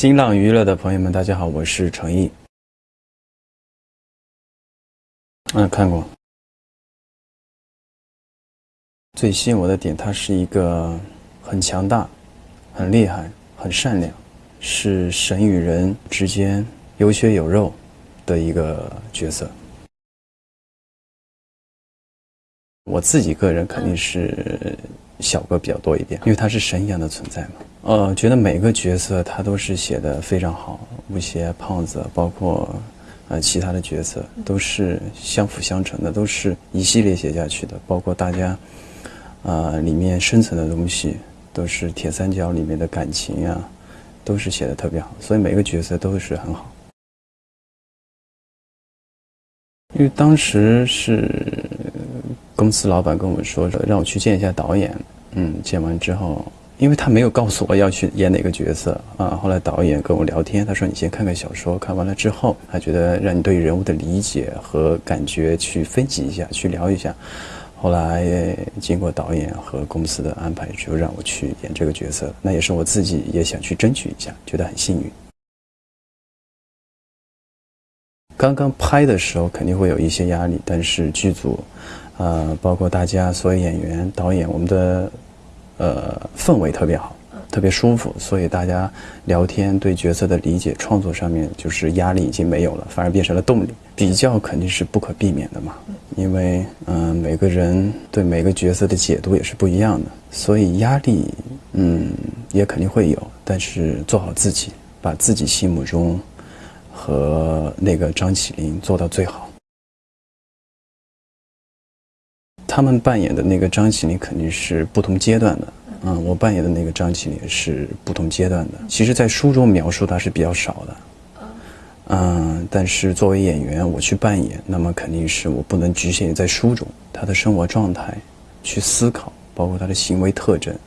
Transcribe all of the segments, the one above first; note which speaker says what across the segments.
Speaker 1: 新浪娱乐的朋友们，大家好，我是程毅。嗯，看过。最吸引我的点，他是一个很强大、很厉害、很善良，是神与人之间有血有肉的一个角色。我自己个人肯定是小哥比较多一点，因为他是神一样的存在嘛。呃，觉得每个角色他都是写的非常好，吴邪、胖子，包括呃其他的角色都是相辅相成的，都是一系列写下去的。包括大家啊里面深层的东西，都是铁三角里面的感情呀，都是写的特别好，所以每个角色都是很好。因为当时是。公司老板跟我们说，让我去见一下导演。嗯，见完之后，因为他没有告诉我要去演哪个角色啊。后来导演跟我聊天，他说：“你先看看小说，看完了之后，他觉得让你对人物的理解和感觉去分析一下，去聊一下。”后来经过导演和公司的安排，就让我去演这个角色。那也是我自己也想去争取一下，觉得很幸运。刚刚拍的时候肯定会有一些压力，但是剧组。呃，包括大家所有演员、导演，我们的呃氛围特别好，特别舒服，所以大家聊天对角色的理解、创作上面就是压力已经没有了，反而变成了动力。比较肯定是不可避免的嘛，因为嗯每个人对每个角色的解读也是不一样的，所以压力嗯也肯定会有，但是做好自己，把自己心目中和那个张起灵做到最好。他们扮演的那个张起灵肯定是不同阶段的，嗯，我扮演的那个张起灵是不同阶段的。其实，在书中描述他是比较少的，嗯，但是作为演员，我去扮演，那么肯定是我不能局限于在书中他的生活状态，去思考，包括他的行为特征，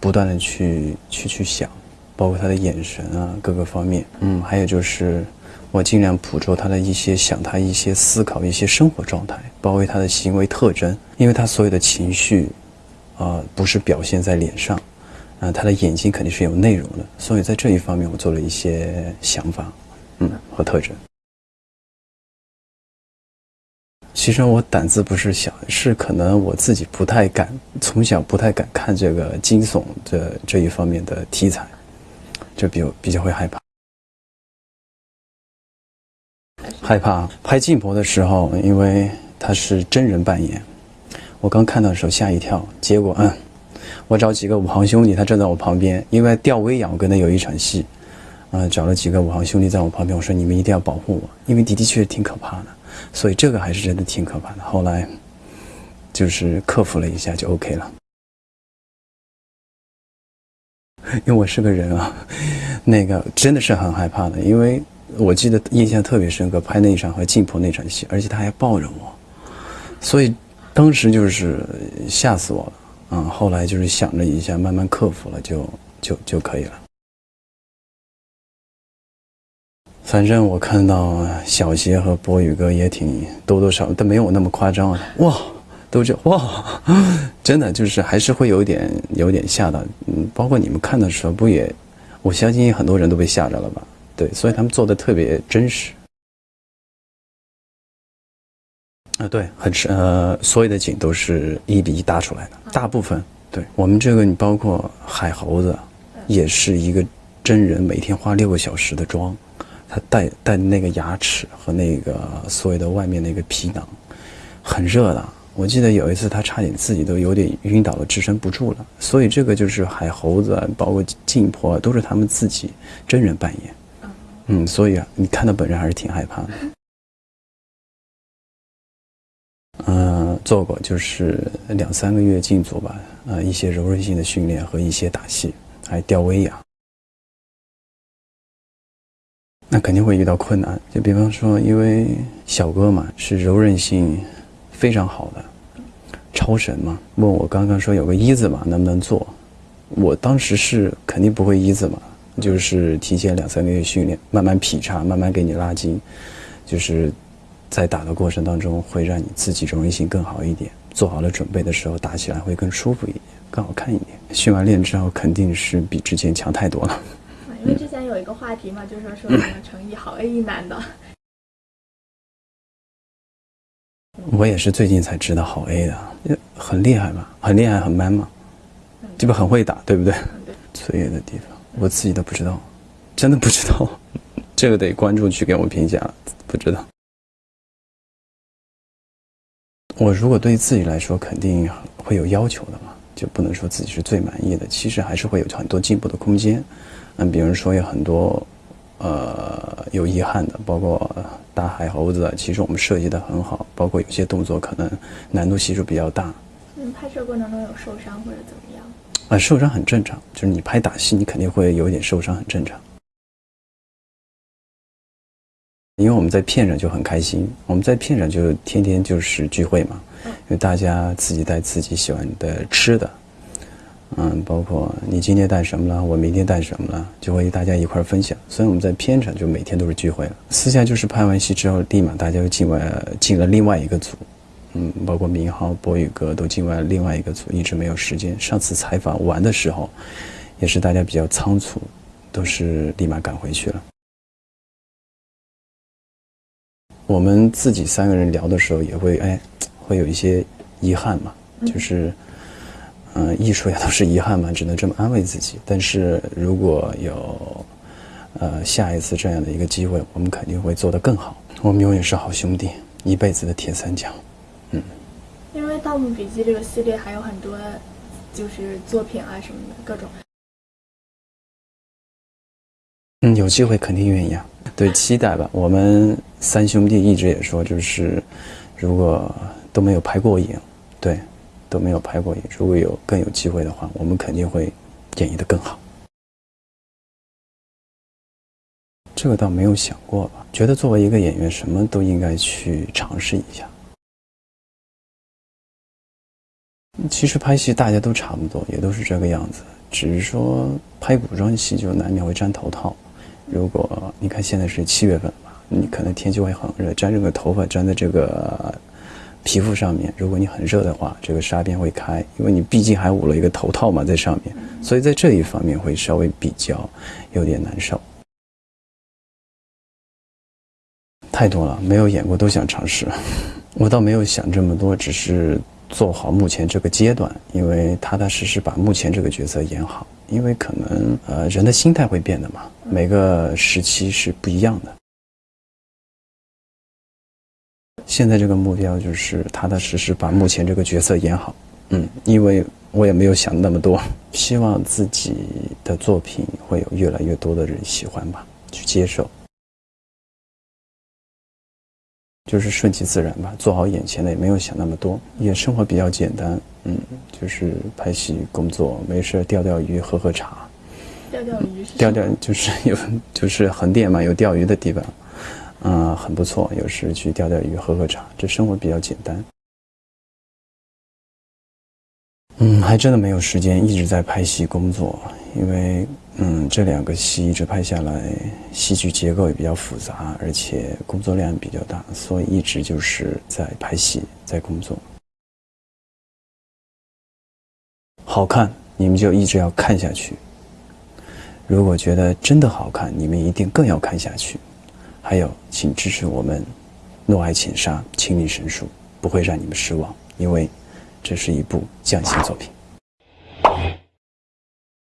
Speaker 1: 不断的去去去想，包括他的眼神啊，各个方面，嗯，还有就是。我尽量捕捉他的一些想，他一些思考，一些生活状态，包括他的行为特征，因为他所有的情绪，啊，不是表现在脸上，啊，他的眼睛肯定是有内容的，所以在这一方面我做了一些想法，嗯，和特征。其实我胆子不是小，是可能我自己不太敢，从小不太敢看这个惊悚这这一方面的题材，就比较比较会害怕。害怕拍静婆的时候，因为他是真人扮演，我刚看到的时候吓一跳。结果，嗯，我找几个武行兄弟，他站在我旁边，因为吊威亚，我跟他有一场戏，嗯，找了几个武行兄弟在我旁边，我说你们一定要保护我，因为的的确确挺可怕的，所以这个还是真的挺可怕的。后来就是克服了一下，就 OK 了。因为我是个人啊，那个真的是很害怕的，因为。我记得印象特别深刻，拍那一场和静婆那场戏，而且他还抱着我，所以当时就是吓死我了。嗯，后来就是想了一下，慢慢克服了，就就就可以了。反正我看到小邪和博宇哥也挺多多少，但没有那么夸张。哇，都这哇，真的就是还是会有点有点吓到。嗯，包括你们看的时候，不也？我相信很多人都被吓着了吧。对，所以他们做的特别真实。啊，对，很是呃，所有的景都是一比一搭出来的，大部分。对我们这个，你包括海猴子，也是一个真人，每天花六个小时的妆，他戴戴那个牙齿和那个所有的外面那个皮囊，很热的。我记得有一次他差点自己都有点晕倒了，支撑不住了。所以这个就是海猴子，包括静婆，都是他们自己真人扮演。嗯，所以啊，你看到本人还是挺害怕的。嗯，做过就是两三个月静坐吧，呃，一些柔韧性的训练和一些打戏，还吊威亚。那肯定会遇到困难，就比方说，因为小哥嘛是柔韧性非常好的，超神嘛。问我刚刚说有个一字马能不能做，我当时是肯定不会一字马。就是提前两三个月训练，慢慢劈叉，慢慢给你拉筋，就是在打的过程当中，会让你自己柔韧性更好一点。做好了准备的时候，打起来会更舒服一点，更好看一点。训完练之后，肯定是比之前强太多了。
Speaker 2: 因为之前有一个话题嘛，就说说什么成毅好 A 一男的。
Speaker 1: 我也是最近才知道好 A 的，很厉害嘛，很厉害，很 man 嘛，这不很会打，对不对？脆弱的地方，我自己都不知道，真的不知道，这个得观众去给我评价，不知道。我如果对自己来说，肯定会有要求的嘛，就不能说自己是最满意的，其实还是会有很多进步的空间。嗯，比如说有很多，呃，有遗憾的，包括大海猴子，其实我们设计的很好，包括有些动作可能难度系数比较大。
Speaker 2: 嗯，拍摄过程中有受伤或者怎么样？
Speaker 1: 啊，受伤很正常，就是你拍打戏，你肯定会有一点受伤，很正常。因为我们在片场就很开心，我们在片场就天天就是聚会嘛，因为大家自己带自己喜欢的吃的。嗯，包括你今天带什么了，我明天带什么了，就会大家一块分享。所以我们在片场就每天都是聚会了。私下就是拍完戏之后，立马大家又进了进了另外一个组，嗯，包括明浩、博宇哥都进外另外一个组，一直没有时间。上次采访完的时候，也是大家比较仓促，都是立马赶回去了。我们自己三个人聊的时候，也会哎，会有一些遗憾嘛，就是。嗯，艺术也都是遗憾嘛，只能这么安慰自己。但是如果有，呃，下一次这样的一个机会，我们肯定会做得更好。我们永远是好兄弟，一辈子的铁三角。
Speaker 2: 《盗墓笔记》这个系列还有很多，就是作品啊什么的各种。
Speaker 1: 嗯，有机会肯定愿意啊。对，期待吧。我们三兄弟一直也说，就是如果都没有拍过影，对。都没有拍过影，如果有更有机会的话，我们肯定会演绎的更好。这个倒没有想过吧？觉得作为一个演员，什么都应该去尝试一下。其实拍戏大家都差不多，也都是这个样子，只是说拍古装戏就难免会粘头套。如果你看现在是七月份吧，你可能天气会很热，粘这个头发粘在这个。皮肤上面，如果你很热的话，这个纱边会开，因为你毕竟还捂了一个头套嘛，在上面，所以在这一方面会稍微比较有点难受。太多了，没有演过都想尝试，我倒没有想这么多，只是做好目前这个阶段，因为踏踏实实把目前这个角色演好，因为可能呃人的心态会变的嘛，每个时期是不一样的。现在这个目标就是踏踏实实把目前这个角色演好，嗯，因为我也没有想那么多，希望自己的作品会有越来越多的人喜欢吧，去接受，就是顺其自然吧，做好眼前的，也没有想那么多，也生活比较简单，嗯，就是拍戏工作，没事钓钓鱼，喝喝茶，
Speaker 2: 钓钓鱼，
Speaker 1: 钓钓就是有就是横店嘛，有钓鱼的地方。嗯，很不错。有时去钓钓鱼、喝喝茶，这生活比较简单。嗯，还真的没有时间一直在拍戏工作，因为嗯，这两个戏一直拍下来，戏剧结构也比较复杂，而且工作量比较大，所以一直就是在拍戏，在工作。好看，你们就一直要看下去。如果觉得真的好看，你们一定更要看下去。还有，请支持我们《诺爱浅沙》《清理神术》，不会让你们失望，因为这是一部匠心作品。